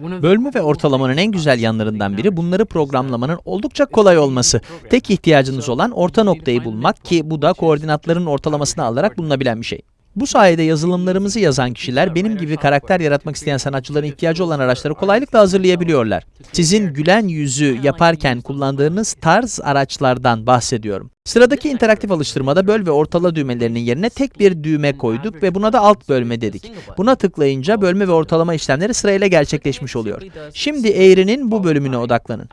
Bölme ve ortalamanın en güzel yanlarından biri bunları programlamanın oldukça kolay olması. Tek ihtiyacınız olan orta noktayı bulmak ki bu da koordinatların ortalamasını alarak bulunabilen bir şey. Bu sayede yazılımlarımızı yazan kişiler benim gibi karakter yaratmak isteyen sanatçıların ihtiyacı olan araçları kolaylıkla hazırlayabiliyorlar. Sizin gülen yüzü yaparken kullandığınız tarz araçlardan bahsediyorum. Sıradaki interaktif alıştırmada böl ve ortala düğmelerinin yerine tek bir düğme koyduk ve buna da alt bölme dedik. Buna tıklayınca bölme ve ortalama işlemleri sırayla gerçekleşmiş oluyor. Şimdi eğrinin bu bölümüne odaklanın.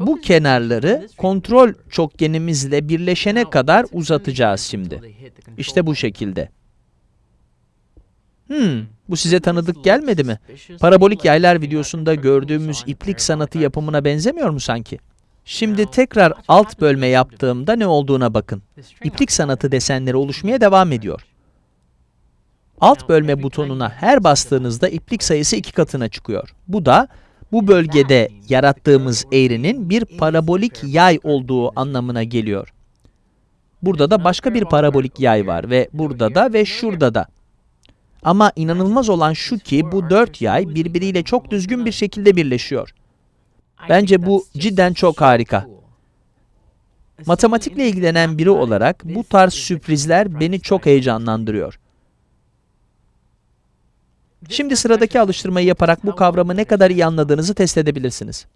Bu kenarları kontrol çokgenimizle birleşene kadar uzatacağız şimdi. İşte bu şekilde. Hmm, bu size tanıdık gelmedi mi? Parabolik yaylar videosunda gördüğümüz iplik sanatı yapımına benzemiyor mu sanki? Şimdi tekrar alt bölme yaptığımda ne olduğuna bakın. İplik sanatı desenleri oluşmaya devam ediyor. Alt bölme butonuna her bastığınızda iplik sayısı iki katına çıkıyor. Bu da bu bölgede yarattığımız eğrinin bir parabolik yay olduğu anlamına geliyor. Burada da başka bir parabolik yay var ve burada da ve şurada da. Ama inanılmaz olan şu ki bu dört yay birbiriyle çok düzgün bir şekilde birleşiyor. Bence bu cidden çok harika. Matematikle ilgilenen biri olarak bu tarz sürprizler beni çok heyecanlandırıyor. Şimdi sıradaki alıştırmayı yaparak bu kavramı ne kadar iyi anladığınızı test edebilirsiniz.